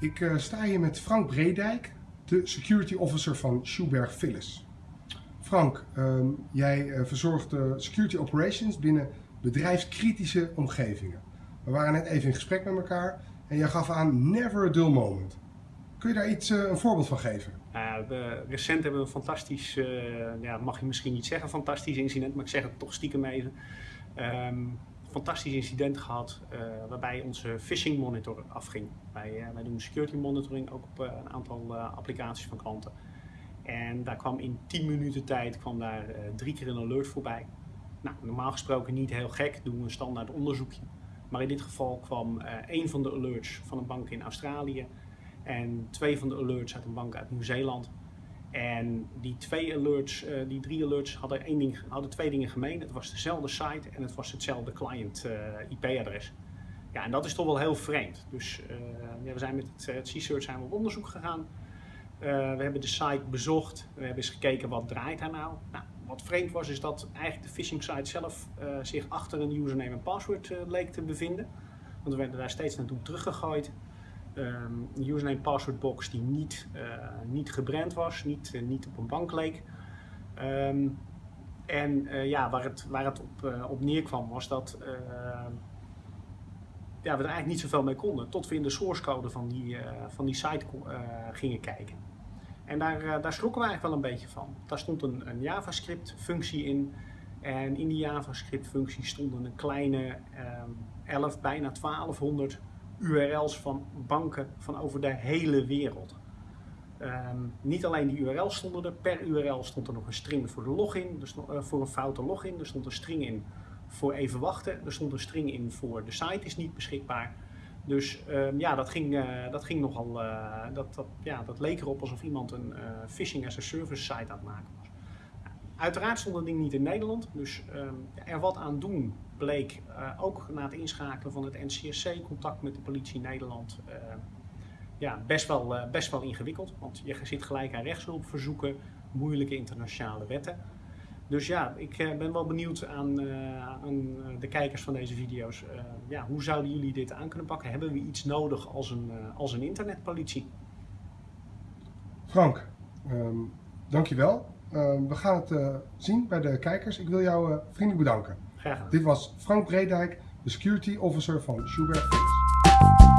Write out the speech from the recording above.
Ik uh, sta hier met Frank Bredijk, de security officer van Schubert Phyllis. Frank, uh, jij uh, verzorgt de security operations binnen bedrijfskritische omgevingen. We waren net even in gesprek met elkaar en jij gaf aan never a dull moment. Kun je daar iets, een voorbeeld van geven? we, recent hebben we een fantastisch, ja, mag je misschien niet zeggen fantastisch incident, maar ik zeg het toch stiekem even. Um, fantastisch incident gehad uh, waarbij onze phishing monitor afging. Wij, uh, wij doen security monitoring ook op uh, een aantal applicaties van klanten. En daar kwam in 10 minuten tijd kwam daar drie keer een alert voorbij. Nou, normaal gesproken niet heel gek, doen we een standaard onderzoekje. Maar in dit geval kwam één van de alerts van een bank in Australië en twee van de alerts uit een bank uit Nieuw-Zeeland. En die twee alerts, uh, die drie alerts hadden, één ding, hadden twee dingen gemeen. Het was dezelfde site en het was hetzelfde client uh, IP-adres. Ja, en dat is toch wel heel vreemd. Dus uh, ja, we zijn met het, het C-Search zijn we op onderzoek gegaan. we hebben de site bezocht. We hebben eens gekeken wat draait daar nou. nou wat vreemd was is dat eigenlijk de phishing site zelf zich achter een username en password leek te bevinden. Want we werden daar steeds naartoe teruggegooid um, username password box die niet, uh, niet gebrand was, niet, uh, niet op een bank leek. Um, en uh, ja, waar het, waar het op, op neerkwam was dat ja, we er eigenlijk niet zoveel mee konden. Tot we in de source code van die, van die site gingen kijken. En daar, daar schrokken we eigenlijk wel een beetje van. Daar stond een, een JavaScript functie in. En in die JavaScript functie stonden een kleine um, ehm, 11, bijna 1200 URL's van banken van over de hele wereld. Um, niet alleen die URL's stonden er, per URL stond er nog een string voor de login, dus voor een foute login. Er stond een string in voor even wachten, er stond een string in voor de site is niet beschikbaar. Dus um, ja, dat ging, uh, dat ging nogal, uh, dat, dat, ja, dat leek erop alsof iemand een phishing as a service site aan het. Uiteraard stond dat ding niet in Nederland, dus um, er wat aan doen bleek uh, ook na het inschakelen van het NCSC, contact met de politie Nederland, uh, ja, best, wel, uh, best wel ingewikkeld. Want je zit gelijk aan rechtshulpverzoeken, moeilijke internationale wetten. Dus ja, ik ben wel benieuwd aan, aan, de kijkers van deze video's. ja, hoe zouden jullie dit aan kunnen pakken? Hebben we iets nodig als een, als een internetpolitie? Frank, um, dankjewel. Uh, we gaan het uh, zien bij de kijkers. Ik wil jou uh, vriendelijk bedanken. Graag gedaan. Dit was Frank Bredijk, de security officer van Schubert Philips.